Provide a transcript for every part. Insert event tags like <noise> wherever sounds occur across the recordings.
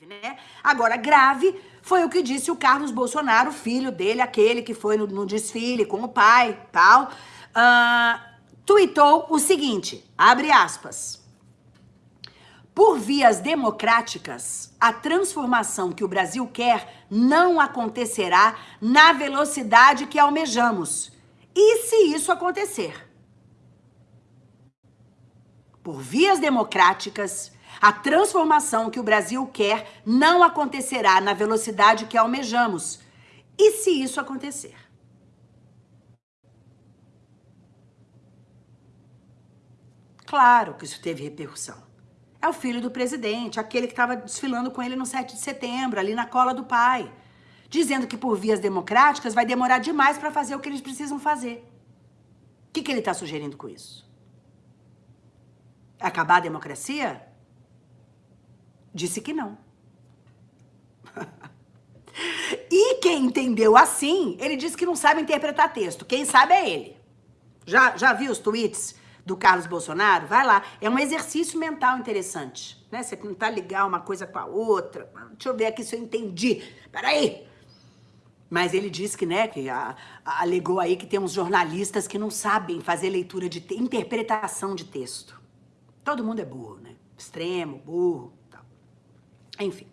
grave, né? Agora, grave foi o que disse o Carlos Bolsonaro, filho dele, aquele que foi no, no desfile com o pai, tal. Uh, o seguinte, abre aspas. Por vias democráticas, a transformação que o Brasil quer não acontecerá na velocidade que almejamos. E se isso acontecer? Por vias democráticas, a transformação que o Brasil quer não acontecerá na velocidade que almejamos. E se isso acontecer? Claro que isso teve repercussão. É o filho do presidente, aquele que estava desfilando com ele no 7 de setembro, ali na cola do pai, dizendo que por vias democráticas vai demorar demais para fazer o que eles precisam fazer. O que, que ele está sugerindo com isso? Acabar a democracia? Disse que não. <laughs> e quem entendeu assim, ele disse que não sabe interpretar texto. Quem sabe é ele. Já, já viu os tweets do Carlos Bolsonaro? Vai lá. É um exercício mental interessante. Né? Você tentar ligar uma coisa com a outra. Deixa eu ver aqui se eu entendi. Peraí. Mas ele disse que, né, que a, a, alegou aí que tem uns jornalistas que não sabem fazer leitura de interpretação de texto. Todo mundo é burro, né? Extremo, burro. Enfim.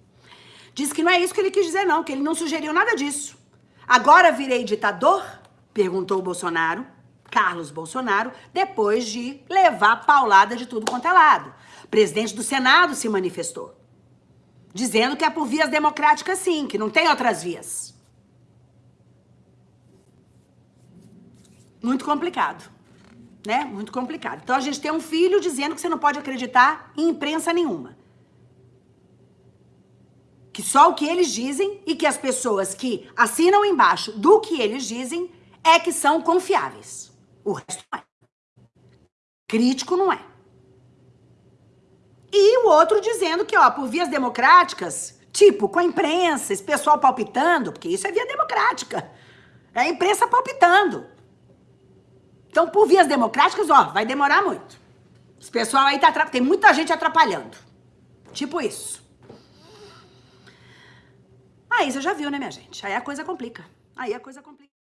Diz que não é isso que ele quis dizer, não, que ele não sugeriu nada disso. Agora virei ditador? Perguntou o Bolsonaro, Carlos Bolsonaro, depois de levar paulada de tudo quanto é lado. O presidente do Senado se manifestou, dizendo que é por vias democráticas sim, que não tem outras vias. Muito complicado, né? Muito complicado. Então a gente tem um filho dizendo que você não pode acreditar em imprensa nenhuma que só o que eles dizem e que as pessoas que assinam embaixo do que eles dizem é que são confiáveis. O resto não é. Crítico não é. E o outro dizendo que, ó, por vias democráticas, tipo, com a imprensa, esse pessoal palpitando, porque isso é via democrática. É a imprensa palpitando. Então, por vias democráticas, ó, vai demorar muito. Esse pessoal aí tá... Tem muita gente atrapalhando. Tipo isso. Aí você já viu, né, minha gente? Aí a coisa complica. Aí a coisa complica.